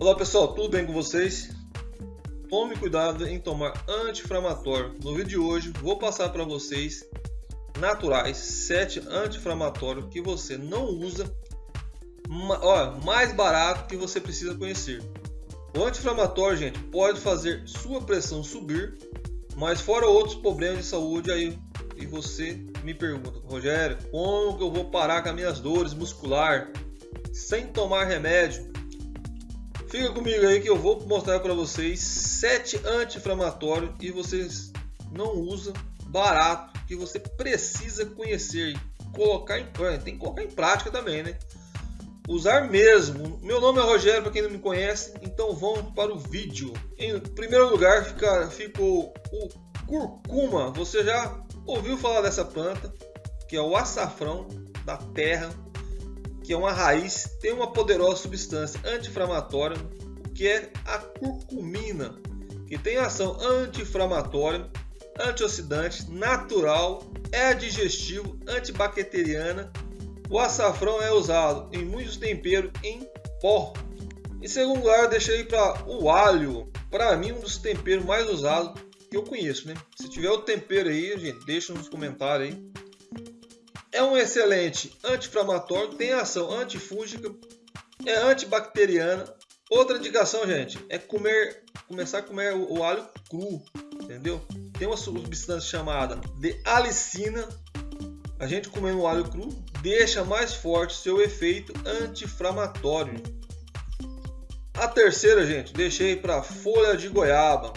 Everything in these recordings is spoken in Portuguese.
Olá pessoal, tudo bem com vocês? Tome cuidado em tomar anti-inflamatório. No vídeo de hoje vou passar para vocês naturais 7 anti-inflamatórios que você não usa, ó, mais barato que você precisa conhecer. O anti-inflamatório, gente, pode fazer sua pressão subir, mas fora outros problemas de saúde aí e você me pergunta, Rogério, como que eu vou parar com as minhas dores muscular sem tomar remédio? Fica comigo aí que eu vou mostrar para vocês sete anti-inflamatórios e vocês não usam barato que você precisa conhecer colocar em tem que colocar em prática também, né? Usar mesmo. Meu nome é Rogério, para quem não me conhece, então vamos para o vídeo. Em primeiro lugar fica, ficou o curcuma. Você já ouviu falar dessa planta, que é o açafrão da terra que é uma raiz, tem uma poderosa substância anti-inflamatória, que é a curcumina, que tem ação anti-inflamatória, antioxidante, natural, é digestivo, antibacteriana. O açafrão é usado em muitos temperos em pó. Em segundo lugar, eu deixei para o alho, para mim um dos temperos mais usados que eu conheço, né? Se tiver o tempero aí, gente, deixa nos comentários aí. É um excelente anti-inflamatório, tem ação antifúngica, é antibacteriana. Outra indicação, gente, é comer, começar a comer o, o alho cru, entendeu? Tem uma substância chamada de alicina. A gente comendo o alho cru deixa mais forte seu efeito anti-inflamatório. A terceira, gente, deixei para folha de goiaba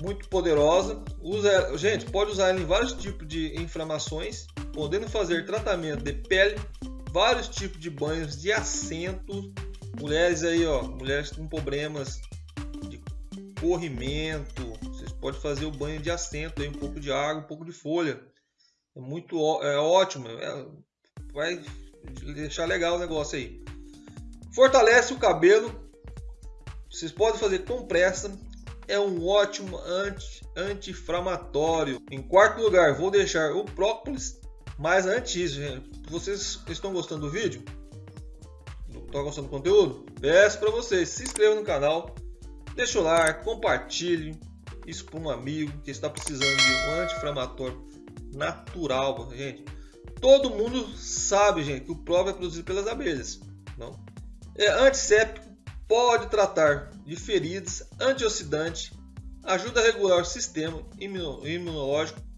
muito poderosa. Usa, gente, pode usar ela em vários tipos de inflamações podendo fazer tratamento de pele, vários tipos de banhos de assento, mulheres aí, ó, mulheres com problemas de corrimento, vocês podem fazer o banho de assento aí, um pouco de água, um pouco de folha, é muito é ótimo, é, vai deixar legal o negócio aí. Fortalece o cabelo, vocês podem fazer compressa, é um ótimo anti-inflamatório. Em quarto lugar, vou deixar o própolis mas antes, vocês estão gostando do vídeo? Estão gostando do conteúdo? Peço para vocês, se inscrevam no canal, deixe o like, compartilhe isso para um amigo que está precisando de um anti-inflamatório natural, gente. Todo mundo sabe, gente, que o próprio é produzido pelas abelhas. Não? É antisséptico, pode tratar de feridas, antioxidante, ajuda a regular o sistema imunológico,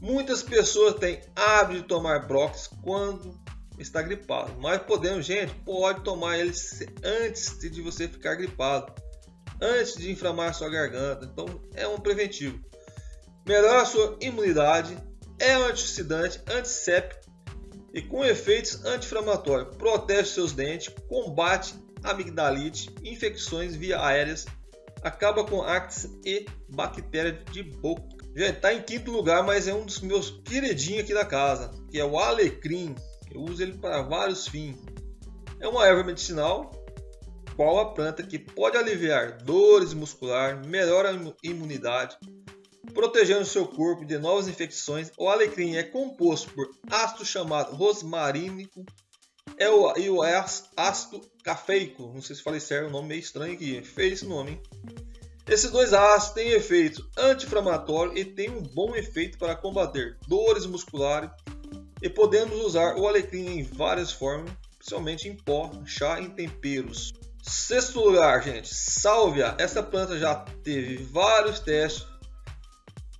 Muitas pessoas têm hábito de tomar Brox quando está gripado, mas podemos, gente, pode tomar ele antes de você ficar gripado, antes de inflamar sua garganta. Então é um preventivo. Melhora a sua imunidade, é um antioxidante, antisséptico e com efeitos anti-inflamatórios. Protege seus dentes, combate amigdalite, infecções via aéreas, acaba com actes e bactérias de boca. Gente, tá em quinto lugar, mas é um dos meus queridinhos aqui da casa, que é o alecrim. Eu uso ele para vários fins. É uma erva medicinal, qual a planta que pode aliviar dores musculares, melhora a imunidade, protegendo seu corpo de novas infecções. O alecrim é composto por ácido chamado rosmarínico é e o ácido cafeico. Não sei se falei certo, o nome meio estranho aqui. Fez esse nome, hein? Esses dois ácidos têm efeito anti-inflamatório e têm um bom efeito para combater dores musculares e podemos usar o alecrim em várias formas, principalmente em pó, chá e temperos. Sexto lugar, gente, sálvia. Essa planta já teve vários testes,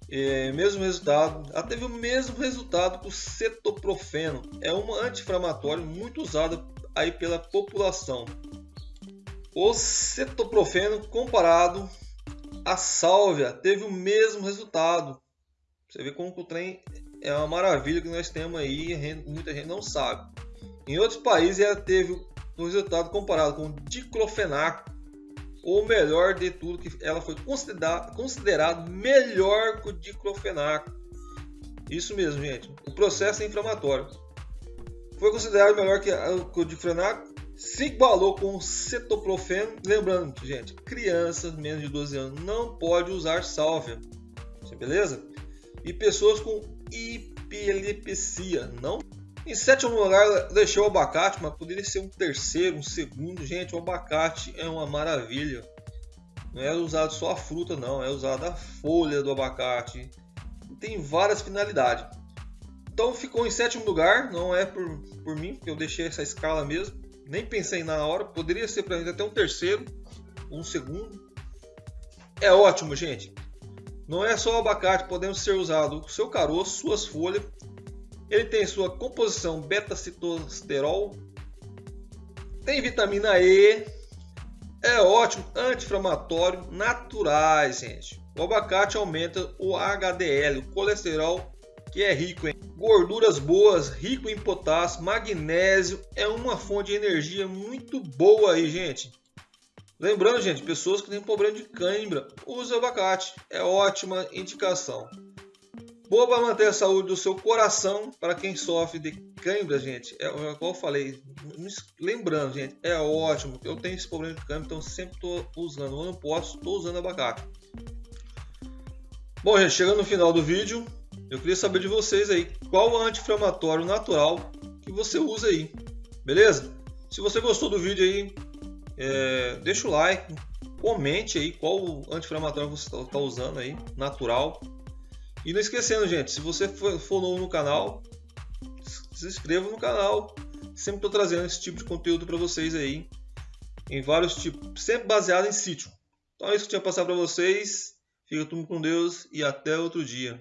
é, mesmo resultado, ela teve o mesmo resultado que o cetoprofeno. É um anti-inflamatório muito usado aí pela população. O cetoprofeno comparado a sálvia teve o mesmo resultado. Você vê como o trem é uma maravilha que nós temos aí e muita gente não sabe. Em outros países ela teve um resultado comparado com o diclofenaco, ou melhor de tudo, que ela foi considerada considerado melhor que o diclofenaco. Isso mesmo, gente. O processo é inflamatório. Foi considerado melhor que o diclofenaco se igualou com cetoprofeno. Lembrando, gente, crianças menos de 12 anos não pode usar sálvia, beleza? E pessoas com epilepsia não Em sétimo lugar, deixei o abacate, mas poderia ser um terceiro, um segundo. Gente, o abacate é uma maravilha. Não é usado só a fruta, não, é usada a folha do abacate. Tem várias finalidades. Então ficou em sétimo lugar, não é por, por mim, porque eu deixei essa escala mesmo. Nem pensei na hora, poderia ser para mim até um terceiro, um segundo. É ótimo, gente. Não é só o abacate, podemos ser usado o seu caroço, suas folhas. Ele tem sua composição beta-citosterol, tem vitamina E, é ótimo, anti-inflamatório, naturais, gente. O abacate aumenta o HDL, o colesterol, que é rico em gorduras boas, rico em potássio, magnésio, é uma fonte de energia muito boa aí, gente. Lembrando, gente, pessoas que têm problema de cãibra, use abacate, é ótima indicação. Boa para manter a saúde do seu coração. Para quem sofre de cãibra, gente, é, é como eu falei. Lembrando, gente, é ótimo. Eu tenho esse problema de cãibra, então sempre estou usando. Eu posso, estou usando abacate. Bom, gente, chegando no final do vídeo, eu queria saber de vocês aí qual anti-inflamatório natural que você usa aí, beleza? Se você gostou do vídeo aí, é, deixa o like, comente aí qual anti-inflamatório você está tá usando aí, natural. E não esquecendo, gente, se você for, novo no canal, se inscreva no canal. Sempre estou trazendo esse tipo de conteúdo para vocês aí, em vários tipos, sempre baseado em sítio. Então é isso que eu tinha passar para vocês. Fica tudo com Deus e até outro dia.